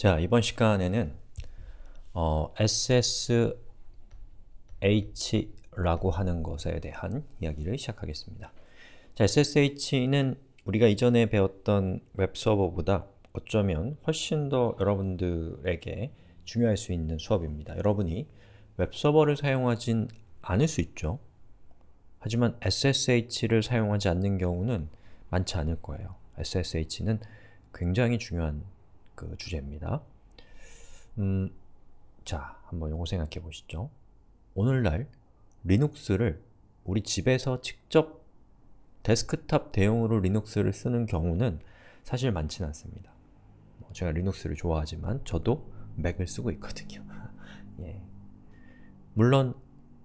자, 이번 시간에는 어, SSH라고 하는 것에 대한 이야기를 시작하겠습니다. 자, SSH는 우리가 이전에 배웠던 웹서버보다 어쩌면 훨씬 더 여러분들에게 중요할 수 있는 수업입니다. 여러분이 웹서버를 사용하진 않을 수 있죠. 하지만 SSH를 사용하지 않는 경우는 많지 않을 거예요. SSH는 굉장히 중요한 그 주제입니다. 음, 자, 한번 요거 생각해 보시죠. 오늘날 리눅스를 우리 집에서 직접 데스크탑 대용으로 리눅스를 쓰는 경우는 사실 많지는 않습니다. 뭐 제가 리눅스를 좋아하지만 저도 맥을 쓰고 있거든요. 예. 물론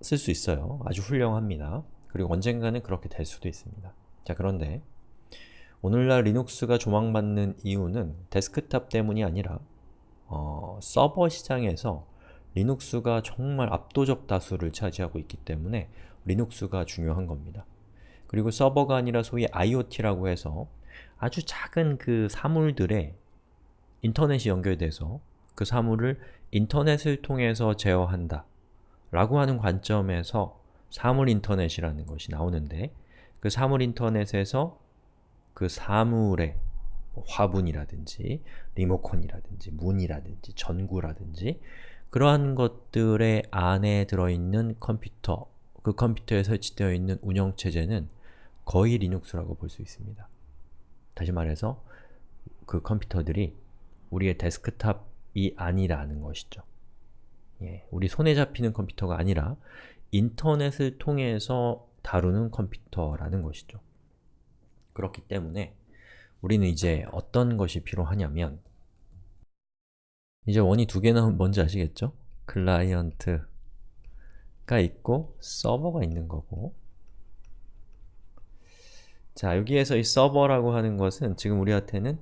쓸 수 있어요. 아주 훌륭합니다. 그리고 언젠가는 그렇게 될 수도 있습니다. 자, 그런데 오늘날 리눅스가 조명받는 이유는 데스크탑 때문이 아니라 어, 서버 시장에서 리눅스가 정말 압도적 다수를 차지하고 있기 때문에 리눅스가 중요한 겁니다. 그리고 서버가 아니라 소위 IoT라고 해서 아주 작은 그 사물들에 인터넷이 연결돼서 그 사물을 인터넷을 통해서 제어한다 라고 하는 관점에서 사물 인터넷이라는 것이 나오는데 그 사물 인터넷에서 그 사물의 뭐 화분이라든지 리모컨이라든지 문이라든지 전구라든지 그러한 것들의 안에 들어있는 컴퓨터, 그 컴퓨터에 설치되어 있는 운영체제는 거의 리눅스라고 볼 수 있습니다. 다시 말해서 그 컴퓨터들이 우리의 데스크탑이 아니라는 것이죠. 예, 우리 손에 잡히는 컴퓨터가 아니라 인터넷을 통해서 다루는 컴퓨터라는 것이죠. 그렇기 때문에 우리는 이제 어떤 것이 필요하냐면 이제 원이 두 개나 뭔지 아시겠죠? 클라이언트가 있고 서버가 있는 거고 자, 여기에서 이 서버라고 하는 것은 지금 우리한테는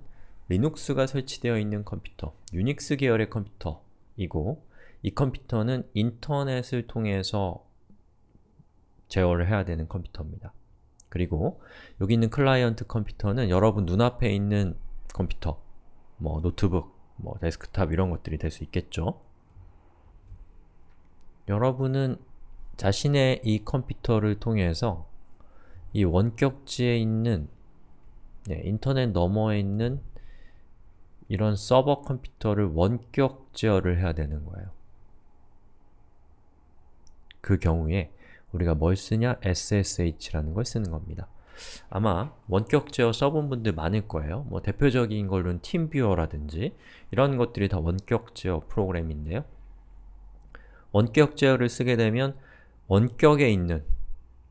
리눅스가 설치되어 있는 컴퓨터, 유닉스 계열의 컴퓨터이고 이 컴퓨터는 인터넷을 통해서 제어를 해야 되는 컴퓨터입니다. 그리고 여기 있는 클라이언트 컴퓨터는 여러분 눈앞에 있는 컴퓨터, 뭐 노트북, 뭐 데스크탑 이런 것들이 될 수 있겠죠. 여러분은 자신의 이 컴퓨터를 통해서 이 원격지에 있는 네, 인터넷 너머에 있는 이런 서버 컴퓨터를 원격 제어를 해야 되는 거예요. 그 경우에 우리가 뭘 쓰냐? SSH라는 걸 쓰는 겁니다. 아마 원격 제어 써본 분들 많을 거예요. 뭐 대표적인 걸로는 팀뷰어라든지 이런 것들이 다 원격 제어 프로그램인데요. 원격 제어를 쓰게 되면 원격에 있는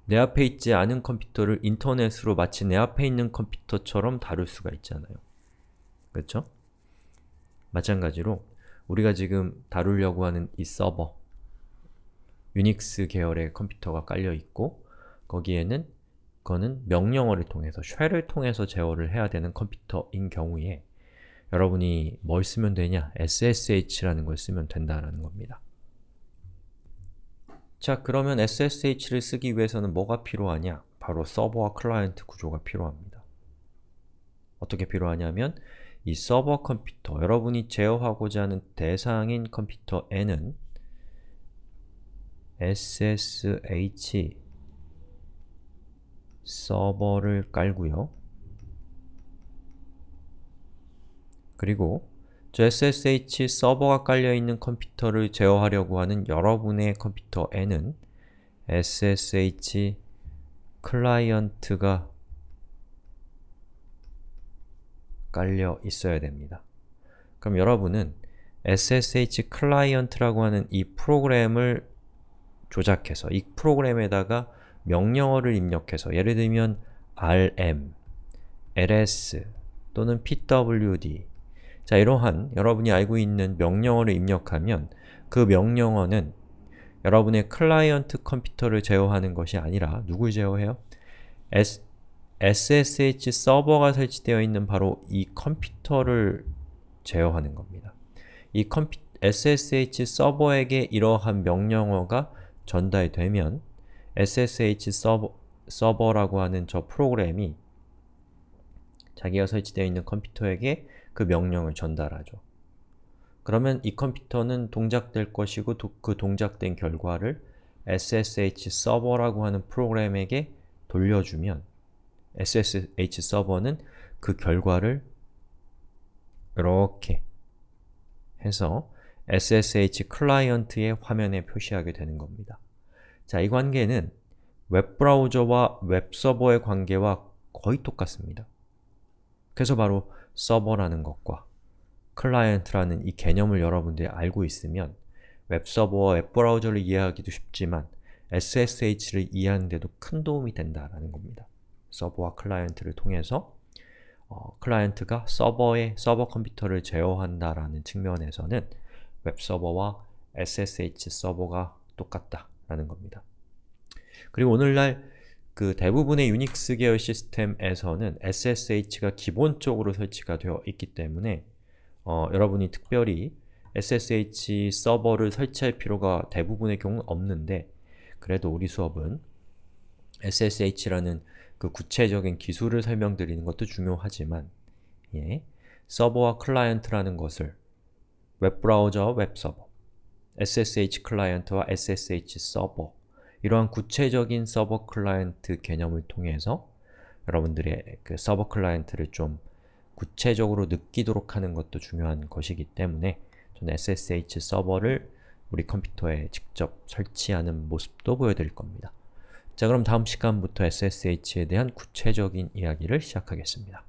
내 앞에 있지 않은 컴퓨터를 인터넷으로 마치 내 앞에 있는 컴퓨터처럼 다룰 수가 있잖아요. 그렇죠? 마찬가지로 우리가 지금 다루려고 하는 이 서버 유닉스 계열의 컴퓨터가 깔려 있고 거기에는 그거는 명령어를 통해서, 쉘을 통해서 제어를 해야 되는 컴퓨터인 경우에 여러분이 뭘 쓰면 되냐? SSH라는 걸 쓰면 된다는 겁니다. 자, 그러면 SSH를 쓰기 위해서는 뭐가 필요하냐? 바로 서버와 클라이언트 구조가 필요합니다. 어떻게 필요하냐면 이 서버 컴퓨터, 여러분이 제어하고자 하는 대상인 컴퓨터에는 SSH 서버를 깔고요. 그리고 저 SSH 서버가 깔려있는 컴퓨터를 제어하려고 하는 여러분의 컴퓨터에는 SSH 클라이언트가 깔려 있어야 됩니다. 그럼 여러분은 SSH 클라이언트라고 하는 이 프로그램을 조작해서 이 프로그램에다가 명령어를 입력해서 예를 들면 rm, ls 또는 pwd 자 이러한 여러분이 알고 있는 명령어를 입력하면 그 명령어는 여러분의 클라이언트 컴퓨터를 제어하는 것이 아니라 누굴 제어해요? SSH 서버가 설치되어 있는 바로 이 컴퓨터를 제어하는 겁니다. 이 컴퓨, SSH 서버에게 이러한 명령어가 전달되면 SSH 서버, 서버라고 하는 저 프로그램이 자기가 설치되어 있는 컴퓨터에게 그 명령을 전달하죠. 그러면 이 컴퓨터는 동작될 것이고 도, 그 동작된 결과를 SSH 서버라고 하는 프로그램에게 돌려주면 SSH 서버는 그 결과를 이렇게 해서 SSH 클라이언트의 화면에 표시하게 되는 겁니다. 자, 이 관계는 웹브라우저와 웹서버의 관계와 거의 똑같습니다. 그래서 바로 서버라는 것과 클라이언트라는 이 개념을 여러분들이 알고 있으면 웹서버와 웹브라우저를 이해하기도 쉽지만 SSH를 이해하는 데도 큰 도움이 된다라는 겁니다. 서버와 클라이언트를 통해서 어, 클라이언트가 서버의 서버 컴퓨터를 제어한다라는 측면에서는 웹서버와 SSH 서버가 똑같다라는 겁니다. 그리고 오늘날 그 대부분의 유닉스 계열 시스템에서는 SSH가 기본적으로 설치가 되어 있기 때문에 어, 여러분이 특별히 SSH 서버를 설치할 필요가 대부분의 경우는 없는데 그래도 우리 수업은 SSH라는 그 구체적인 기술을 설명드리는 것도 중요하지만 예, 서버와 클라이언트라는 것을 웹브라우저와 웹서버, SSH 클라이언트와 SSH 서버 이러한 구체적인 서버 클라이언트 개념을 통해서 여러분들의 그 서버 클라이언트를 좀 구체적으로 느끼도록 하는 것도 중요한 것이기 때문에 저는 SSH 서버를 우리 컴퓨터에 직접 설치하는 모습도 보여드릴 겁니다. 자 그럼 다음 시간부터 SSH에 대한 구체적인 이야기를 시작하겠습니다.